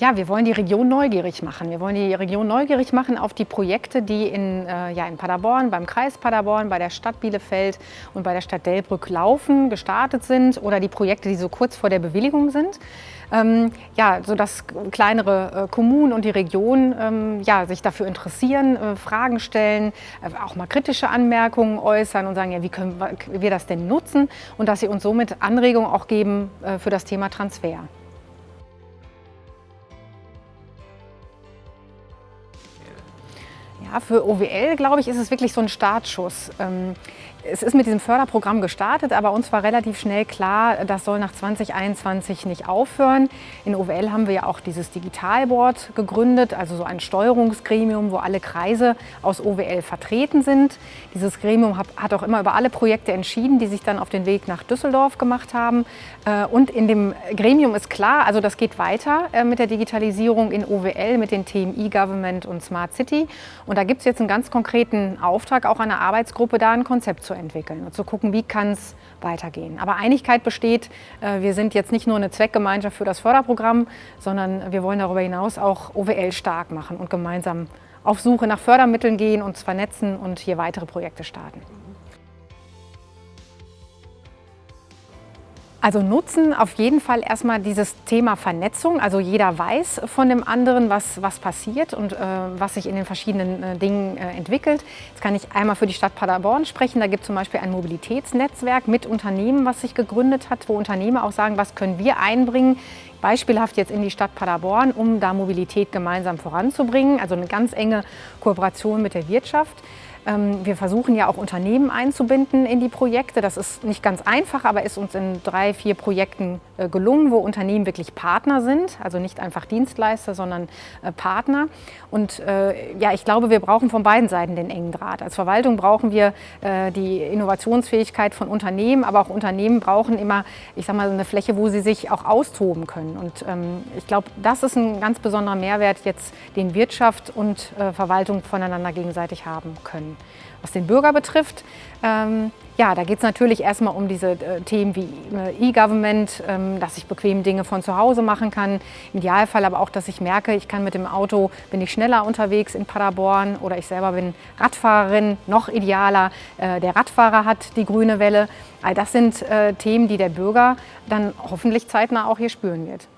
Ja, wir wollen die Region neugierig machen. Wir wollen die Region neugierig machen auf die Projekte, die in, äh, ja, in Paderborn, beim Kreis Paderborn, bei der Stadt Bielefeld und bei der Stadt Delbrück laufen, gestartet sind oder die Projekte, die so kurz vor der Bewilligung sind. Ähm, ja, sodass kleinere äh, Kommunen und die Region ähm, ja, sich dafür interessieren, äh, Fragen stellen, äh, auch mal kritische Anmerkungen äußern und sagen, ja, wie können wir das denn nutzen und dass sie uns somit Anregungen auch geben äh, für das Thema Transfer. Ja, für OWL, glaube ich, ist es wirklich so ein Startschuss. Ähm, es ist mit diesem Förderprogramm gestartet, aber uns war relativ schnell klar, das soll nach 2021 nicht aufhören. In OWL haben wir ja auch dieses Digitalboard gegründet, also so ein Steuerungsgremium, wo alle Kreise aus OWL vertreten sind. Dieses Gremium hat auch immer über alle Projekte entschieden, die sich dann auf den Weg nach Düsseldorf gemacht haben. Äh, und in dem Gremium ist klar, also das geht weiter äh, mit der Digitalisierung in OWL, mit den Themen E-Government und Smart City. Und da gibt es jetzt einen ganz konkreten Auftrag, auch einer Arbeitsgruppe, da ein Konzept zu entwickeln und zu gucken, wie kann es weitergehen. Aber Einigkeit besteht, äh, wir sind jetzt nicht nur eine Zweckgemeinschaft für das Förderprogramm, sondern wir wollen darüber hinaus auch OWL stark machen und gemeinsam auf Suche nach Fördermitteln gehen, uns vernetzen und hier weitere Projekte starten. Also nutzen auf jeden Fall erstmal dieses Thema Vernetzung. Also jeder weiß von dem anderen, was, was passiert und äh, was sich in den verschiedenen äh, Dingen äh, entwickelt. Jetzt kann ich einmal für die Stadt Paderborn sprechen. Da gibt es zum Beispiel ein Mobilitätsnetzwerk mit Unternehmen, was sich gegründet hat, wo Unternehmer auch sagen, was können wir einbringen, beispielhaft jetzt in die Stadt Paderborn, um da Mobilität gemeinsam voranzubringen. Also eine ganz enge Kooperation mit der Wirtschaft. Ähm, wir versuchen ja auch Unternehmen einzubinden in die Projekte. Das ist nicht ganz einfach, aber ist uns in drei, vier Projekten äh, gelungen, wo Unternehmen wirklich Partner sind, also nicht einfach Dienstleister, sondern äh, Partner. Und äh, ja, ich glaube, wir brauchen von beiden Seiten den engen Draht. Als Verwaltung brauchen wir die Innovationsfähigkeit von Unternehmen, aber auch Unternehmen brauchen immer, ich sag mal, eine Fläche, wo sie sich auch austoben können. Und ähm, ich glaube, das ist ein ganz besonderer Mehrwert jetzt, den Wirtschaft und Verwaltung voneinander gegenseitig haben können. Was den Bürger betrifft, ähm, ja, da geht es natürlich erstmal um diese äh, Themen wie äh, E-Government, ähm, dass ich bequem Dinge von zu Hause machen kann. Im Idealfall aber auch, dass ich merke, ich kann mit dem Auto, bin ich schneller unterwegs in Paderborn oder ich selber bin Radfahrerin, noch idealer, äh, der Radfahrer hat die grüne Welle. All das sind äh, Themen, die der Bürger dann hoffentlich zeitnah auch hier spüren wird.